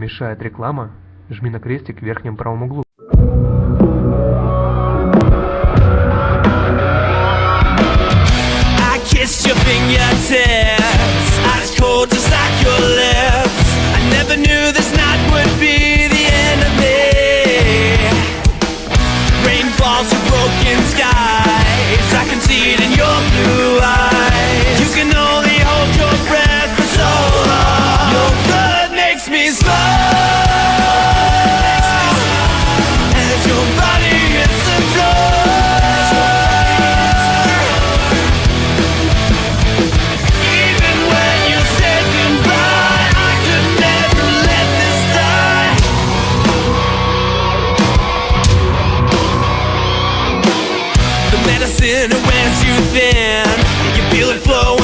Мешает реклама? Жми на крестик в верхнем правом углу. Of falls through broken dancing, and when you thin, you feel it flow.